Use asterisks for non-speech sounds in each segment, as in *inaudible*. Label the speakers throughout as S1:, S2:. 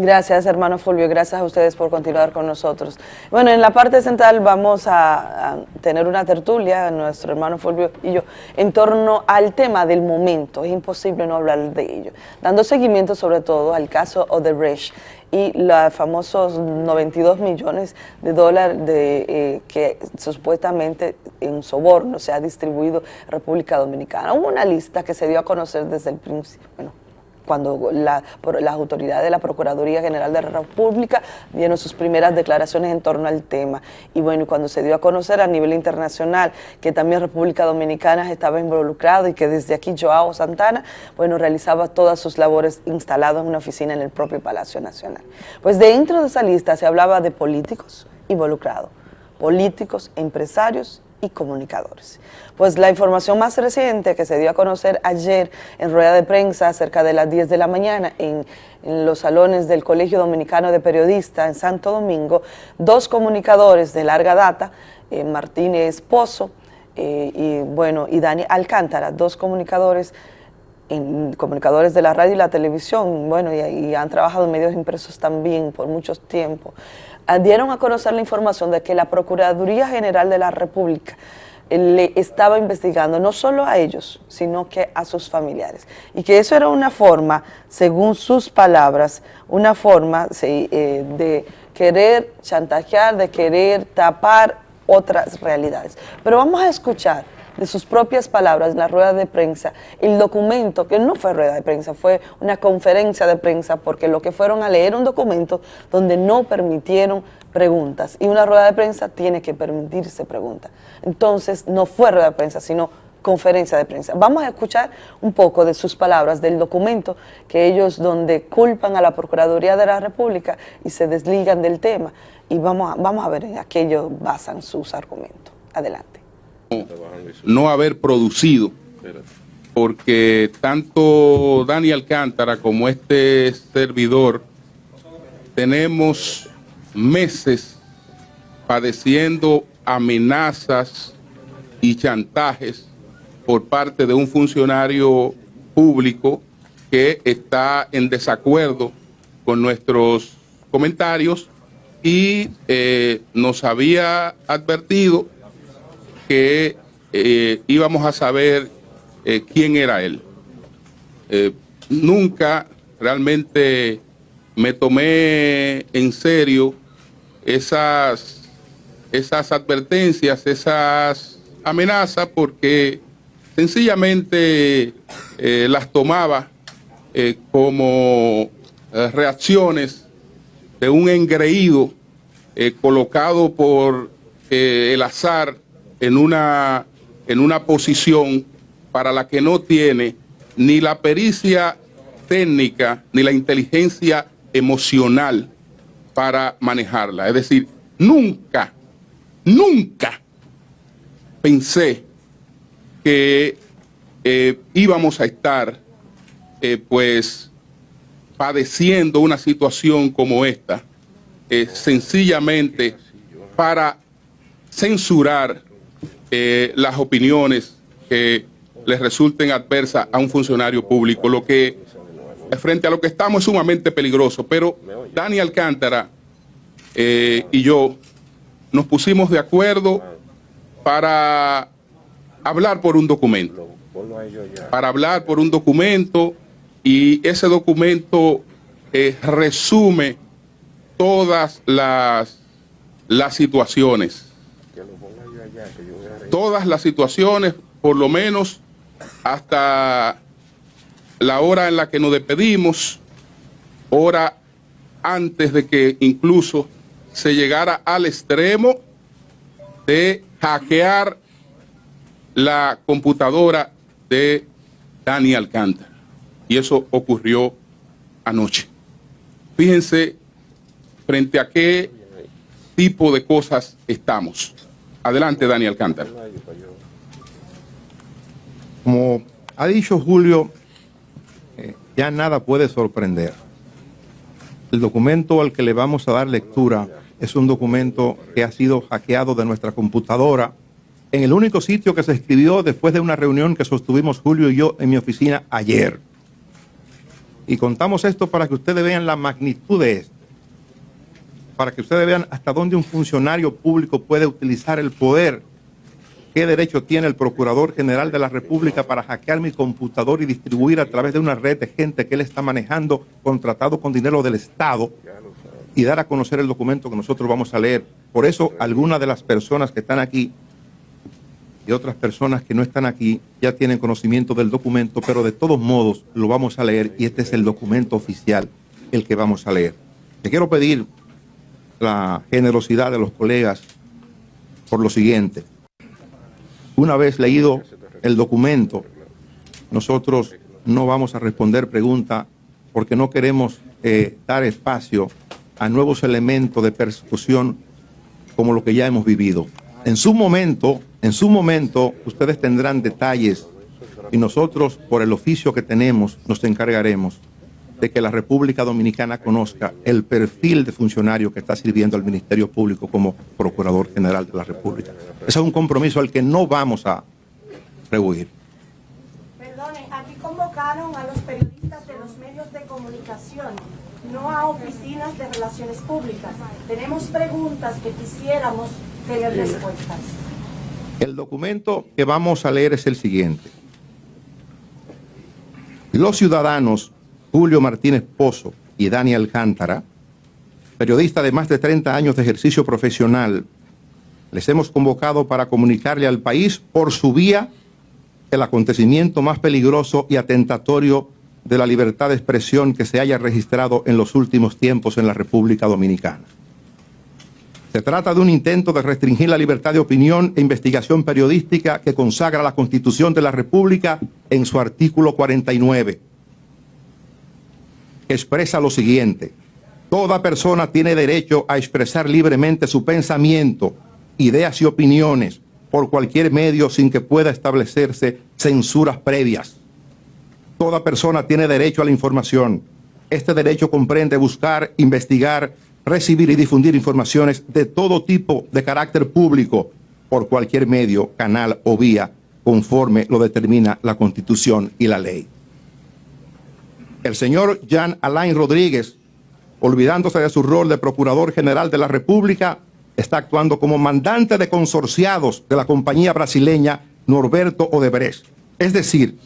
S1: Gracias, hermano Fulvio. Gracias a ustedes por continuar con nosotros. Bueno, en la parte central vamos a, tener una tertulia, nuestro hermano Fulvio y yo, en torno al tema del momento. Es imposible no hablar de ello. Dando seguimiento sobre todo al caso Odebrecht y los famosos 92 millones de dólares de, eh, que supuestamente en soborno se ha distribuido República Dominicana. Una lista que se dio a conocer desde el principio, bueno, cuando la, las autoridades de la Procuraduría General de la República dieron sus primeras declaraciones en torno al tema. Y bueno, cuando se dio a conocer a nivel internacional que también República Dominicana estaba involucrado y que desde aquí Joao Santana, bueno, realizaba todas sus labores instalado en una oficina en el propio Palacio Nacional. Pues dentro de esa lista se hablaba de políticos involucrados, políticos, empresarios y comunicadores. Pues la información más reciente que se dio a conocer ayer en rueda de prensa cerca de las 10 de la mañana en, los salones del Colegio Dominicano de Periodistas en Santo Domingo, dos comunicadores de larga data, eh, Martínez Pozo eh, y, bueno, y Dani Alcántara, dos comunicadores comunicadores de la radio y la televisión, bueno, y, y han trabajado en medios impresos también por mucho tiempo, dieron a conocer la información de que la Procuraduría General de la República le estaba investigando no solo a ellos, sino que a sus familiares. Y que eso era una forma, según sus palabras, una forma eh, de querer chantajear, de querer tapar otras realidades. Pero vamos a escuchar de sus propias palabras en la rueda de prensa, el documento, que no fue rueda de prensa, fue una conferencia de prensa, porque lo que fueron a leer un documento donde no permitieron preguntas, y una rueda de prensa tiene que permitirse preguntas. Entonces, no fue rueda de prensa, sino conferencia de prensa. Vamos a escuchar un poco de sus palabras, del documento que ellos donde culpan a la Procuraduría de la República y se desligan del tema, y vamos a, vamos a ver en aquello basan sus argumentos. Adelante
S2: no haber producido, porque tanto Dani Alcántara como este servidor tenemos meses padeciendo amenazas y chantajes por parte de un funcionario público que está en desacuerdo con nuestros comentarios y eh, nos había advertido que eh, íbamos a saber eh, quién era él. Eh, nunca realmente me tomé en serio esas, esas advertencias, esas amenazas, porque sencillamente las tomaba como reacciones de un engreído colocado por el azar en una, en una posición para la que no tiene ni la pericia técnica ni la inteligencia emocional para manejarla. Es decir, nunca, nunca pensé que eh, íbamos a estar eh, pues padeciendo una situación como esta, eh, sencillamente para censurar eh, las opiniones que les resulten adversas a un funcionario público, lo que frente a lo que estamos es sumamente peligroso. Pero Dani Alcántara eh, y yo nos pusimos de acuerdo para hablar por un documento, para hablar por un documento y ese documento eh, resume todas las, las situaciones todas las situaciones, por lo menos hasta la hora en la que nos despedimos, hora antes de que incluso se llegara al extremo de hackear la computadora de Dani Alcántara. Y eso ocurrió anoche. Fíjense frente a qué tipo de cosas estamos. Adelante, Daniel Alcántara.
S3: Como ha dicho Julio, eh, ya nada puede sorprender. El documento al que le vamos a dar lectura es un documento que ha sido hackeado de nuestra computadora en el único sitio que se escribió después de una reunión que sostuvimos Julio y yo en mi oficina ayer. Y contamos esto para que ustedes vean la magnitud de esto, para que ustedes vean hasta dónde un funcionario público puede utilizar el poder, qué derecho tiene el Procurador General de la República para hackear mi computador y distribuir a través de una red de gente que él está manejando, contratado con dinero del Estado, y dar a conocer el documento que nosotros vamos a leer. Por eso, algunas de las personas que están aquí y otras personas que no están aquí ya tienen conocimiento del documento, pero de todos modos lo vamos a leer y este es el documento oficial, el que vamos a leer. Te quiero pedir la generosidad de los colegas por lo siguiente. Una vez leído el documento, nosotros no vamos a responder preguntas porque no queremos eh, dar espacio a nuevos elementos de persecución como lo que ya hemos vivido. En su momento, en su momento, ustedes tendrán detalles y nosotros, por el oficio que tenemos, nos encargaremos de que la República Dominicana conozca el perfil de funcionario que está sirviendo al Ministerio Público como Procurador General de la República. Ese es un compromiso al que no vamos a rehuir.
S4: Perdone, aquí convocaron a los periodistas de los medios de comunicación, no a oficinas de relaciones públicas. Tenemos preguntas que quisiéramos tener respuestas.
S3: El documento que vamos a leer es el siguiente. Los ciudadanos Julio Martínez Pozo y Daniel Alcántara, periodista de más de 30 años de ejercicio profesional, les hemos convocado para comunicarle al país por su vía el acontecimiento más peligroso y atentatorio de la libertad de expresión que se haya registrado en los últimos tiempos en la República Dominicana. Se trata de un intento de restringir la libertad de opinión e investigación periodística que consagra la Constitución de la República en su artículo 49. Expresa lo siguiente, toda persona tiene derecho a expresar libremente su pensamiento, ideas y opiniones por cualquier medio sin que pueda establecerse censuras previas. Toda persona tiene derecho a la información. Este derecho comprende buscar, investigar, recibir y difundir informaciones de todo tipo de carácter público por cualquier medio, canal o vía, conforme lo determina la Constitución y la ley. El señor Jean Alain Rodríguez, olvidándose de su rol de Procurador General de la República, está actuando como mandante de consorciados de la compañía brasileña Norberto Odebrecht, es decir,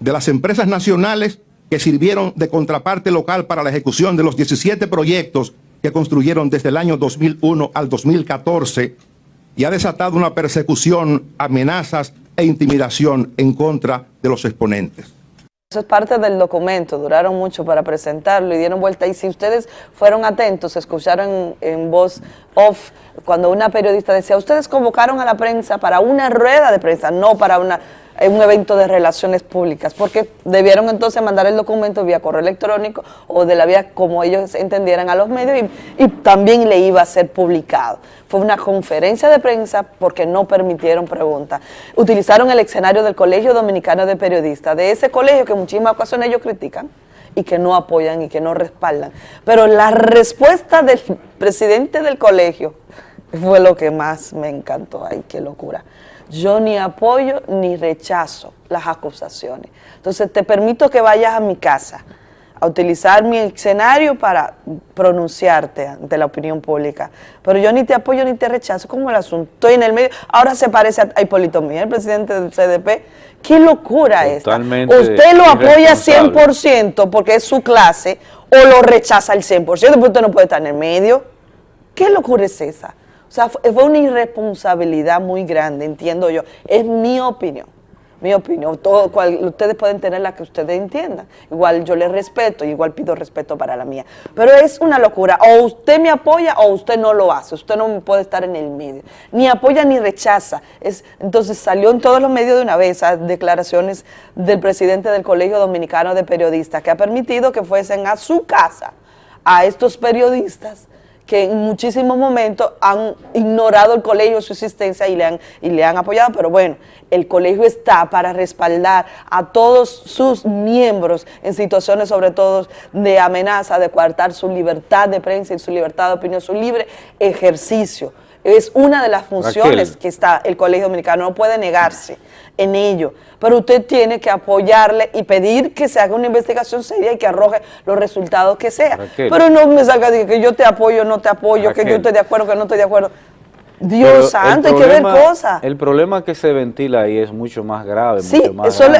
S3: de las empresas nacionales que sirvieron de contraparte local para la ejecución de los 17 proyectos que construyeron desde el año 2001 al 2014 y ha desatado una persecución, amenazas e intimidación en contra de los exponentes.
S1: Eso es parte del documento, duraron mucho para presentarlo y dieron vuelta. Y si ustedes fueron atentos, escucharon en voz off cuando una periodista decía, ustedes convocaron a la prensa para una rueda de prensa, no para una un evento de relaciones públicas, porque debieron entonces mandar el documento vía correo electrónico o de la vía como ellos entendieran a los medios y, también le iba a ser publicado. Fue una conferencia de prensa porque no permitieron preguntas. Utilizaron el escenario del Colegio Dominicano de Periodistas, de ese colegio que en muchísimas ocasiones ellos critican y que no apoyan y que no respaldan. Pero la respuesta del presidente del colegio fue lo que más me encantó. Ay, qué locura. Yo ni apoyo ni rechazo las acusaciones. Entonces te permito que vayas a mi casa a utilizar mi escenario para pronunciarte ante la opinión pública. Pero yo ni te apoyo ni te rechazo, como el asunto. Estoy en el medio. Ahora se parece a Hipólito Miguel, el presidente del CDP. ¡Qué locura esta! Usted lo apoya 100% porque es su clase o lo rechaza al 100%, porque usted no puede estar en el medio. ¿Qué locura es esa? O sea, fue una irresponsabilidad muy grande, entiendo yo. Es mi opinión, mi opinión. Todo, ustedes pueden tener la que ustedes entiendan. Igual yo les respeto, igual pido respeto para la mía. Pero es una locura. O usted me apoya o usted no lo hace. Usted no puede estar en el medio. Ni apoya ni rechaza. Es, entonces salió en todos los medios de una vez esas declaraciones del presidente del Colegio Dominicano de Periodistas que ha permitido que fuesen a su casa a estos periodistas que en muchísimos momentos han ignorado el colegio, su existencia y le, han, y le han apoyado, pero bueno, el colegio está para respaldar a todos sus miembros en situaciones sobre todo de amenaza, de coartar su libertad de prensa y su libertad de opinión, su libre ejercicio. Es una de las funciones que está el Colegio Dominicano, no puede negarse en ello, pero usted tiene que apoyarle y pedir que se haga una investigación seria y que arroje los resultados que sea. Pero no me salga de que yo te apoyo, no te apoyo, que yo estoy de acuerdo, que no estoy de acuerdo. Dios santo, hay que ver cosas.
S5: El problema que se ventila ahí es mucho más grave.
S1: Sí,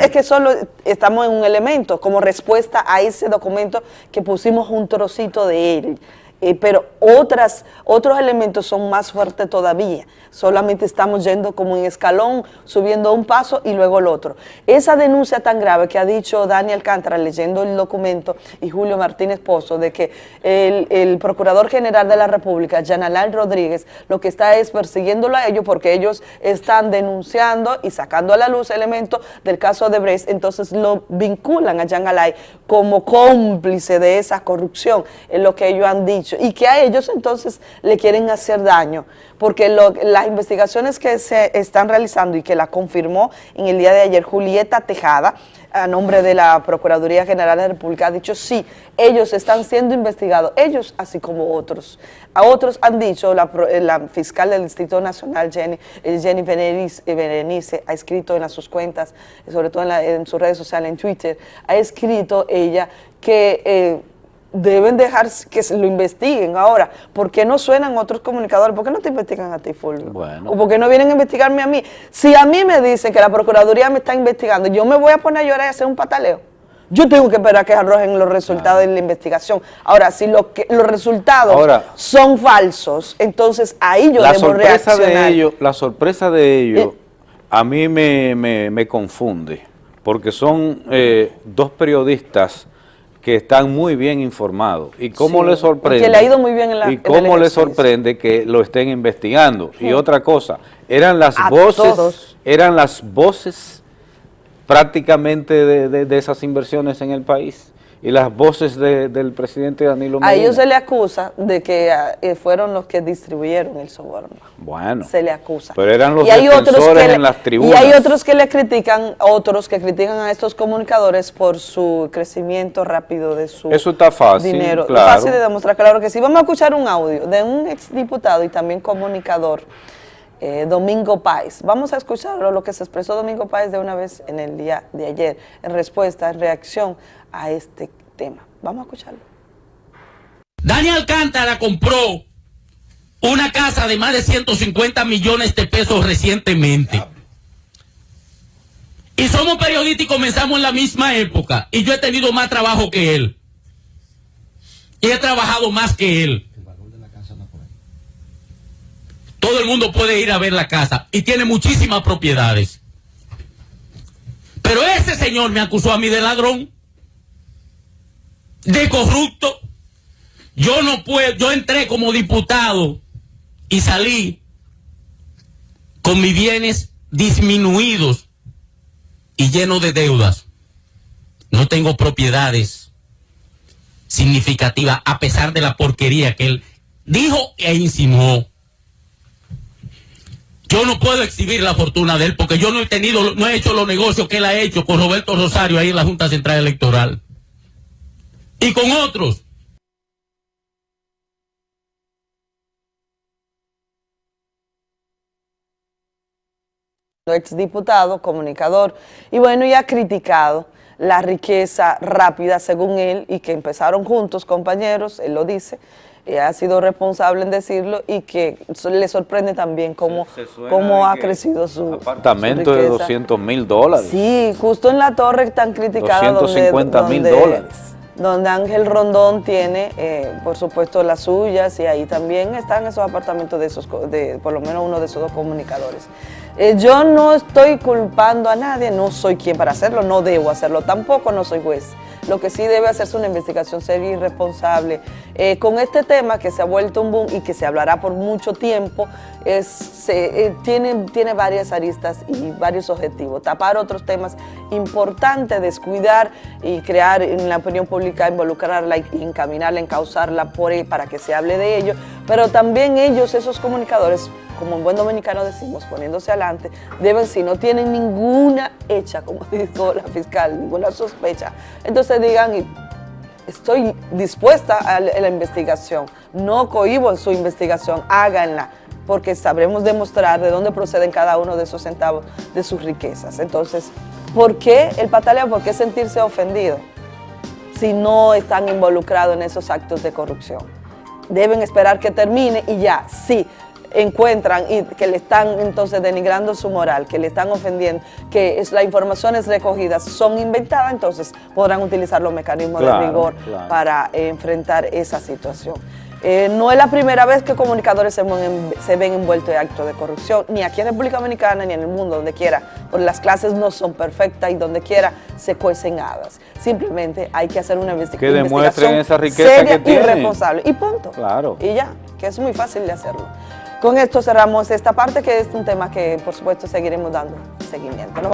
S1: es que solo estamos en un elemento, como respuesta a ese documento que pusimos un trocito de él. Eh, pero otras, otros elementos son más fuertes todavía. Solamente estamos yendo como en escalón, subiendo un paso y luego el otro. Esa denuncia tan grave que ha dicho Daniel Alcántara leyendo el documento y Julio Martínez Pozo de que el, Procurador General de la República, Janalal Rodríguez, lo que está es persiguiéndolo a ellos porque ellos están denunciando y sacando a la luz elementos del caso de Brest, entonces lo vinculan a Janalay como cómplice de esa corrupción, es lo que ellos han dicho y que a ellos entonces le quieren hacer daño, porque las investigaciones que se están realizando y que la confirmó en el día de ayer Julieta Tejada, a nombre de la Procuraduría General de la República, ha dicho sí, ellos están siendo investigados, ellos así como otros. A otros han dicho, la, fiscal del Distrito Nacional, Jenny, eh, Jenny Berenice, ha escrito en sus cuentas, sobre todo en, sus redes sociales, en Twitter, ha escrito ella que... Eh, deben dejar que lo investiguen. Ahora, ¿por qué no suenan otros comunicadores? ¿Por qué no te investigan a ti, Fulvio? Bueno. ¿O por qué no vienen a investigarme a mí? Si a mí me dicen que la Procuraduría me está investigando, yo me voy a poner a llorar y a hacer un pataleo. Yo tengo que esperar a que arrojen los resultados de la investigación. Ahora, si lo que, los resultados son falsos, entonces ahí yo
S5: la
S1: debo
S5: sorpresa De ello, la sorpresa de ellos eh, a mí me, confunde, porque son eh, dos periodistas que están muy bien informados. ¿Y cómo les sorprende?
S1: le ha ido muy bien en la,
S5: ¿Y cómo les sorprende que lo estén investigando? Y otra cosa, eran las voces, eran las voces prácticamente de esas inversiones en el país y las voces del presidente Danilo Medina.
S1: A ellos se le acusa de que ah, eh, fueron los que distribuyeron el soborno.
S5: Bueno.
S1: Se le acusa.
S5: Pero eran los y que en las tribunas.
S1: Y hay otros que le critican, otros que critican a estos comunicadores por su crecimiento rápido de su
S5: Eso está fácil,
S1: dinero. Claro. Fácil de demostrar, claro que sí. Vamos a escuchar un audio de un exdiputado y también comunicador, eh, Domingo Páez. Vamos a escucharlo, lo que se expresó Domingo Páez de una vez en el día de ayer, en respuesta, en reacción a este tema. Vamos a escucharlo.
S6: Daniel Alcántara compró una casa de más de 150 millones de pesos recientemente. Y somos periodistas y comenzamos en la misma época. Y yo he tenido más trabajo que él. Y he trabajado más que él. Todo el mundo puede ir a ver la casa y tiene muchísimas propiedades. Pero ese señor me acusó a mí de ladrón de corrupto. Yo no puedo, yo entré como diputado y salí con mis bienes disminuidos y llenos de deudas. No tengo propiedades significativas a pesar de la porquería que él dijo e insinuó. Yo no puedo exhibir la fortuna de él porque yo no he tenido, no he hecho los negocios que él ha hecho con Roberto Rosario ahí en la Junta Central Electoral y con otros.
S1: exdiputado, comunicador, y bueno, y ha criticado la riqueza rápida, según él, y que empezaron juntos, compañeros, él lo dice, ha sido responsable en decirlo, y que le sorprende también cómo, cómo ha crecido su
S5: apartamento de 200 mil dólares.
S1: Sí, justo en la torre tan criticada
S5: 250 mil dólares
S1: donde Ángel Rondón tiene, eh, por supuesto, las suyas y ahí también están esos apartamentos de esos, de, por lo menos uno de esos dos comunicadores. Eh, yo no estoy culpando a nadie, no soy quien para hacerlo, no debo hacerlo, tampoco no soy juez. Lo que sí debe hacerse una investigación seria y responsable. Eh, con este tema que se ha vuelto un boom y que se hablará por mucho tiempo, eh, tiene, varias aristas y varios objetivos. Tapar otros temas importantes, descuidar y crear en la opinión pública, involucrarla encaminarla, encauzarla por, para que se hable de ello, pero también ellos, esos comunicadores, como en buen dominicano decimos, poniéndose adelante, deben, si no tienen ninguna hecha, como *laughs* dijo la fiscal, ninguna sospecha, entonces digan, estoy dispuesta a la investigación, no cohibo en su investigación, háganla, porque sabremos demostrar de dónde proceden cada uno de esos centavos de sus riquezas. Entonces, ¿por qué el pataleo? ¿Por qué sentirse ofendido si no están involucrados en esos actos de corrupción? Deben esperar que termine y ya, sí, encuentran y que le están entonces denigrando su moral, que le están ofendiendo, que es, las informaciones recogidas son inventadas, entonces podrán utilizar los mecanismos
S5: Claro,
S1: de rigor
S5: claro.
S1: para eh, enfrentar esa situación. Eh, no es la primera vez que comunicadores se, ven- se ven envueltos en actos de corrupción, ni aquí en República Dominicana ni en el mundo, donde quiera, porque las clases no son perfectas y donde quiera se cuecen habas. Simplemente hay que hacer una investi-
S5: Que demuestren
S1: investigación
S5: esa riqueza
S1: seria
S5: que tienen.
S1: y responsable. Y punto.
S5: Claro.
S1: Y ya, que es muy fácil de hacerlo. Con esto cerramos esta parte, que es un tema que por supuesto seguiremos dando seguimiento.